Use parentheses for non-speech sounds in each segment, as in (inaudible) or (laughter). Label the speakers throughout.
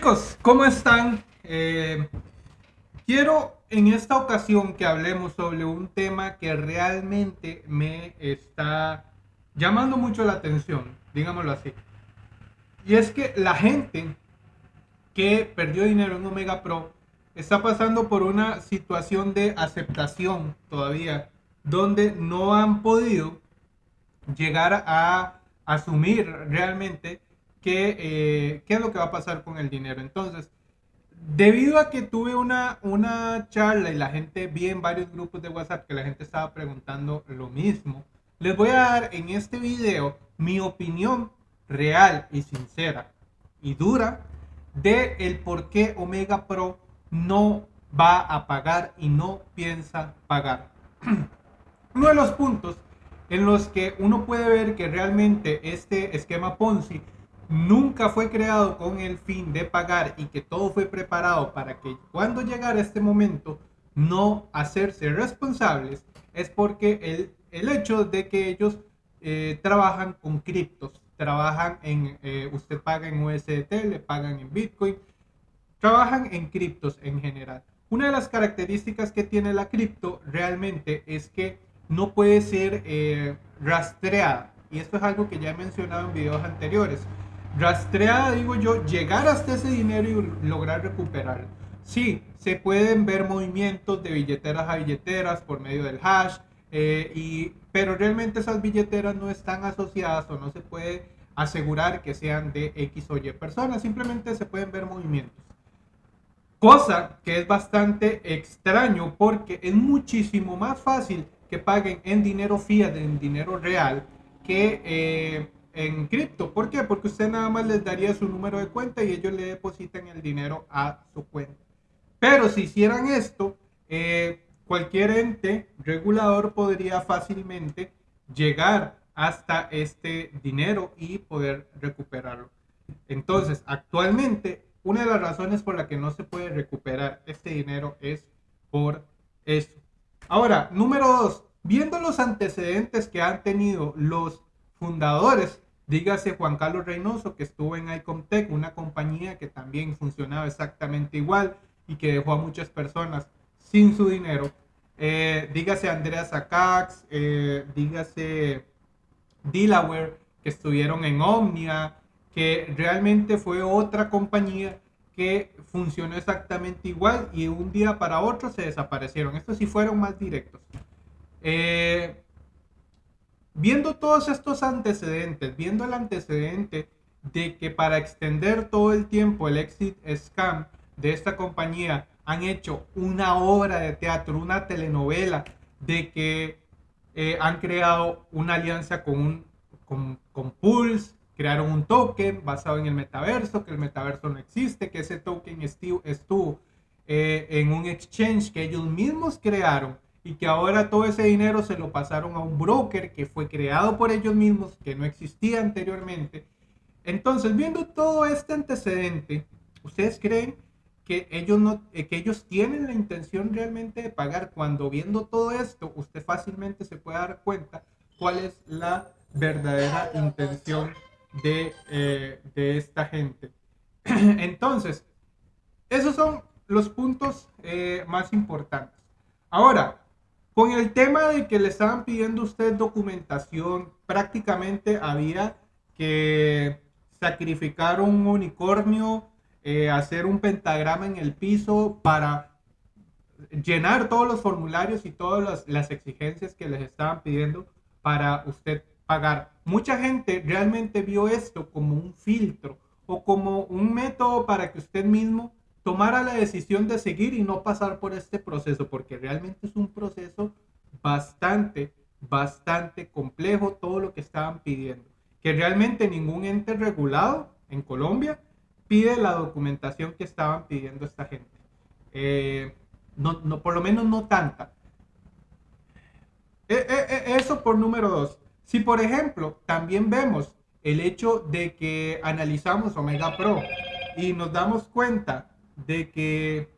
Speaker 1: Chicos, ¿cómo están? Eh, quiero en esta ocasión que hablemos sobre un tema que realmente me está llamando mucho la atención, digámoslo así. Y es que la gente que perdió dinero en Omega Pro está pasando por una situación de aceptación todavía, donde no han podido llegar a asumir realmente qué, eh, qué es lo que va a pasar con el dinero. Entonces, debido a que tuve una, una charla y la gente vi en varios grupos de WhatsApp que la gente estaba preguntando lo mismo, les voy a dar en este video mi opinión real y sincera y dura de el por qué Omega Pro no va a pagar y no piensa pagar. (clears throat) Uno de los puntos en los que uno puede ver que realmente este esquema Ponzi nunca fue creado con el fin de pagar y que todo fue preparado para que cuando llegara este momento no hacerse responsables, es porque el, el hecho de que ellos eh, trabajan con criptos, trabajan en, eh, usted paga en USDT, le pagan en Bitcoin, trabajan en criptos en general. Una de las características que tiene la cripto realmente es que no puede ser eh, rastreada. Y esto es algo que ya he mencionado en videos anteriores rastreada, digo yo, llegar hasta ese dinero y lograr recuperarlo. Sí, se pueden ver movimientos de billeteras a billeteras por medio del hash, eh, y, pero realmente esas billeteras no están asociadas o no se puede asegurar que sean de X o Y personas, simplemente se pueden ver movimientos. Cosa que es bastante extraño porque es muchísimo más fácil que paguen en dinero fiat, en dinero real, que... Eh, en cripto. ¿Por qué? Porque usted nada más les daría su número de cuenta y ellos le depositan el dinero a su cuenta. Pero si hicieran esto, eh, cualquier ente regulador podría fácilmente llegar hasta este dinero y poder recuperarlo. Entonces, actualmente, una de las razones por la que no se puede recuperar este dinero es por eso. Ahora, número dos, viendo los antecedentes que han tenido los fundadores, dígase Juan Carlos Reynoso, que estuvo en Icomtech, una compañía que también funcionaba exactamente igual y que dejó a muchas personas sin su dinero. Eh, dígase Andrea Sacax, eh, dígase Delaware, que estuvieron en Omnia, que realmente fue otra compañía que funcionó exactamente igual y un día para otro se desaparecieron. Estos sí fueron más directos. Eh, Viendo todos estos antecedentes, viendo el antecedente de que para extender todo el tiempo el exit scam de esta compañía han hecho una obra de teatro, una telenovela, de que eh, han creado una alianza con, con, con Pulse, crearon un token basado en el metaverso, que el metaverso no existe, que ese token estuvo, estuvo eh, en un exchange que ellos mismos crearon y que ahora todo ese dinero se lo pasaron a un broker que fue creado por ellos mismos, que no existía anteriormente. Entonces, viendo todo este antecedente, ¿ustedes creen que ellos, no, eh, que ellos tienen la intención realmente de pagar? Cuando viendo todo esto, usted fácilmente se puede dar cuenta cuál es la verdadera intención de, eh, de esta gente. (clears throat) Entonces, esos son los puntos eh, más importantes. Ahora, con el tema de que le estaban pidiendo usted documentación, prácticamente había que sacrificar un unicornio, eh, hacer un pentagrama en el piso para llenar todos los formularios y todas las, las exigencias que les estaban pidiendo para usted pagar. Mucha gente realmente vio esto como un filtro o como un método para que usted mismo tomara la decisión de seguir y no pasar por este proceso, porque realmente es un proceso bastante, bastante complejo todo lo que estaban pidiendo. Que realmente ningún ente regulado en Colombia pide la documentación que estaban pidiendo esta gente. Eh, no, no, por lo menos no tanta. Eh, eh, eso por número dos. Si por ejemplo también vemos el hecho de que analizamos Omega Pro y nos damos cuenta de que,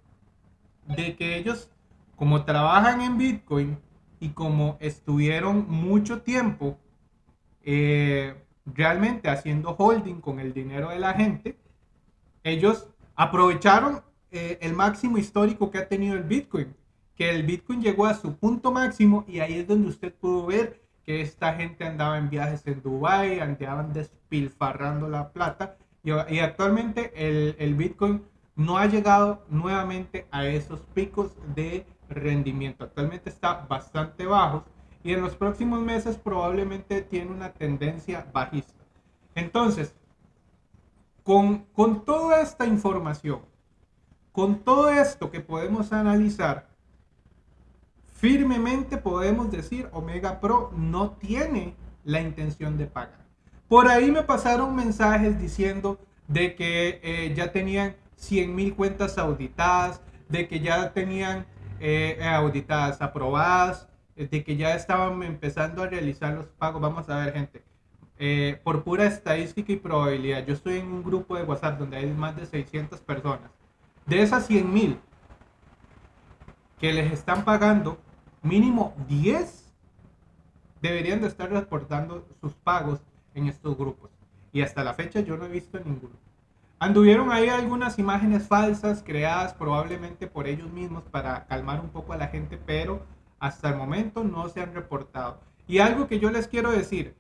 Speaker 1: de que ellos, como trabajan en Bitcoin y como estuvieron mucho tiempo eh, realmente haciendo holding con el dinero de la gente, ellos aprovecharon eh, el máximo histórico que ha tenido el Bitcoin, que el Bitcoin llegó a su punto máximo y ahí es donde usted pudo ver que esta gente andaba en viajes en Dubai, andaban despilfarrando la plata y, actualmente el, el Bitcoin no ha llegado nuevamente a esos picos de rendimiento. Actualmente está bastante bajo y en los próximos meses probablemente tiene una tendencia bajista. Entonces, con, con toda esta información, con todo esto que podemos analizar, firmemente podemos decir Omega Pro no tiene la intención de pagar. Por ahí me pasaron mensajes diciendo de que eh, ya tenían 100 mil cuentas auditadas, de que ya tenían eh, auditadas aprobadas, de que ya estaban empezando a realizar los pagos. Vamos a ver, gente. Eh, por pura estadística y probabilidad, yo estoy en un grupo de WhatsApp donde hay más de 600 personas. De esas 100 mil que les están pagando, mínimo 10 deberían de estar reportando sus pagos en estos grupos. Y hasta la fecha yo no he visto ninguno. Anduvieron ahí algunas imágenes falsas creadas probablemente por ellos mismos para calmar un poco a la gente, pero hasta el momento no se han reportado. Y algo que yo les quiero decir,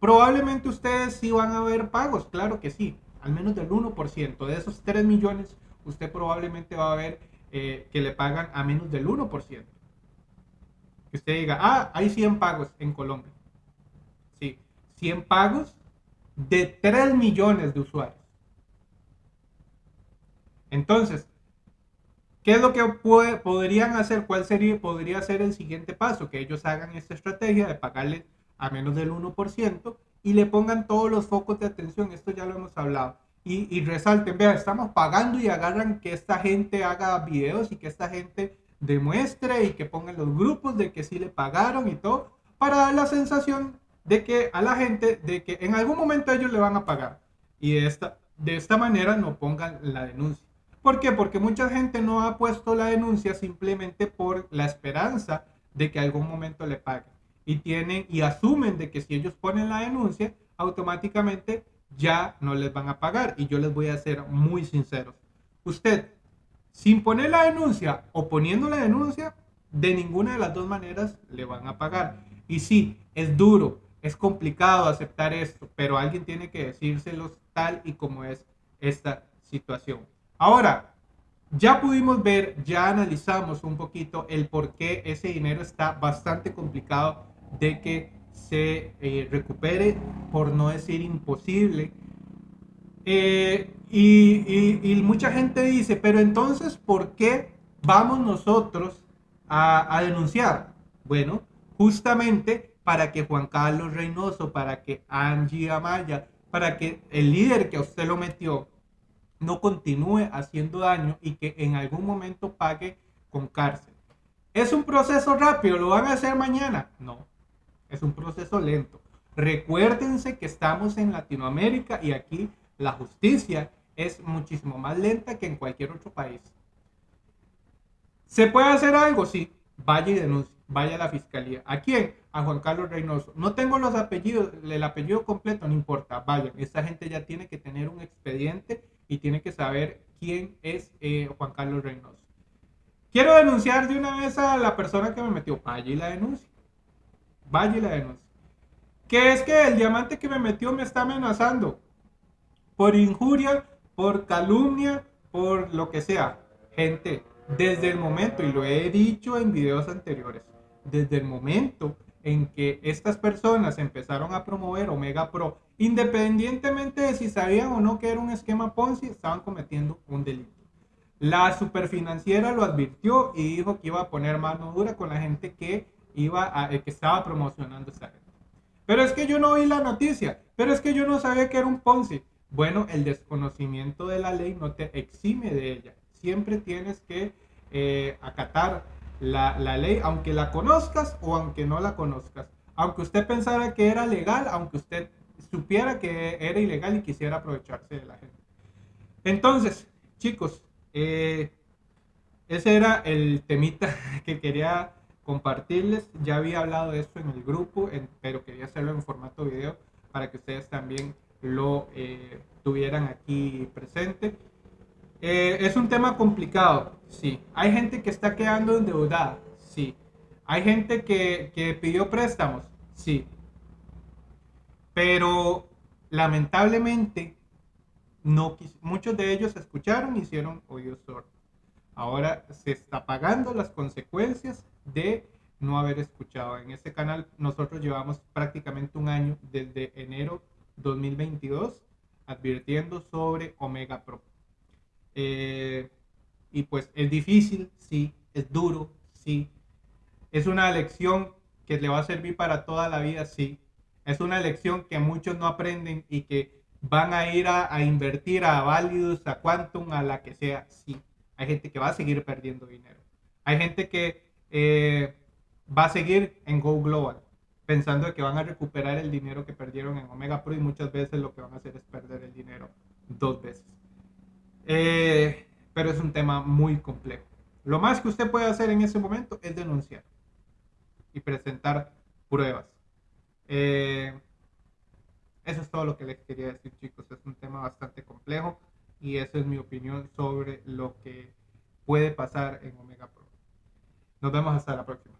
Speaker 1: probablemente ustedes sí van a ver pagos, claro que sí, al menos del 1%. De esos 3 millones, usted probablemente va a ver eh, que le pagan a menos del 1%. Que usted diga, ah, hay 100 pagos en Colombia. Sí, 100 pagos de 3 millones de usuarios. Entonces, ¿qué es lo que podrían hacer? ¿Cuál sería, podría ser el siguiente paso? Que ellos hagan esta estrategia de pagarle a menos del 1% y le pongan todos los focos de atención. Esto ya lo hemos hablado. Y, resalten, vean, estamos pagando y agarran que esta gente haga videos y que esta gente demuestre y que pongan los grupos de que sí le pagaron y todo, para dar la sensación de que a la gente, de que en algún momento ellos le van a pagar. Y de esta, manera no pongan la denuncia. ¿Por qué? Porque mucha gente no ha puesto la denuncia simplemente por la esperanza de que algún momento le paguen. Y tienen y asumen de que si ellos ponen la denuncia, automáticamente ya no les van a pagar. Y yo les voy a ser muy sinceros. Usted, sin poner la denuncia o poniendo la denuncia, de ninguna de las dos maneras le van a pagar. Y sí, es duro, es complicado aceptar esto, pero alguien tiene que decírselos tal y como es esta situación. Ahora, ya pudimos ver, ya analizamos un poquito el por qué ese dinero está bastante complicado de que se eh, recupere, por no decir imposible. Eh, y, mucha gente dice, pero entonces, ¿por qué vamos nosotros a, a denunciar? Bueno, justamente para que Juan Carlos Reynoso, para que Angie Amaya, para que el líder que usted lo metió, no continúe haciendo daño y que en algún momento pague con cárcel. ¿Es un proceso rápido? ¿Lo van a hacer mañana? No, es un proceso lento. Recuérdense que estamos en Latinoamérica y aquí la justicia es muchísimo más lenta que en cualquier otro país. ¿Se puede hacer algo? Sí, vaya y denuncie, vaya a la fiscalía. ¿A quién? A Juan Carlos Reynoso. No tengo los apellidos, el apellido completo, no importa, vayan. Esta gente ya tiene que tener un expediente y tiene que saber quién es eh, Juan Carlos Reynoso. Quiero denunciar de una vez a la persona que me metió. Vaya y la denuncia. Vaya y la denuncia. Que es que el diamante que me metió me está amenazando. Por injuria, por calumnia, por lo que sea. Gente, desde el momento, y lo he dicho en videos anteriores, desde el momento en que estas personas empezaron a promover Omega Pro, independientemente de si sabían o no que era un esquema Ponzi, estaban cometiendo un delito. La superfinanciera lo advirtió y dijo que iba a poner mano dura con la gente que, iba a, eh, que estaba promocionando esa gente. Pero es que yo no vi la noticia, pero es que yo no sabía que era un Ponzi. Bueno, el desconocimiento de la ley no te exime de ella. Siempre tienes que eh, acatar la, la ley, aunque la conozcas o aunque no la conozcas. Aunque usted pensara que era legal, aunque usted supiera que era ilegal y quisiera aprovecharse de la gente. Entonces, chicos, eh, ese era el temita (laughs) que quería compartirles. Ya había hablado de esto en el grupo, pero quería hacerlo en formato video para que ustedes también lo eh, tuvieran aquí presente. Eh, es un tema complicado, sí. Hay gente que está quedando endeudada, sí. Hay gente que, que pidió préstamos, sí. Pero lamentablemente, no muchos de ellos escucharon y hicieron oídos sordos. Ahora se está pagando las consecuencias de no haber escuchado. En este canal nosotros llevamos prácticamente un año desde enero 2022 advirtiendo sobre Omega Pro. Eh, y pues es difícil, sí, es duro, sí. Es una lección que le va a servir para toda la vida, sí. Es una lección que muchos no aprenden y que van a ir a, invertir a Validus, a Quantum, a la que sea, sí. Hay gente que va a seguir perdiendo dinero. Hay gente que eh, va a seguir en Go Global pensando que van a recuperar el dinero que perdieron en Omega Pro y muchas veces lo que van a hacer es perder el dinero dos veces. Eh, pero es un tema muy complejo. Lo más que usted puede hacer en ese momento es denunciar y presentar pruebas. Eh, eso es todo lo que les quería decir, chicos. Es un tema bastante complejo y esa es mi opinión sobre lo que puede pasar en Omega Pro. Nos vemos hasta la próxima.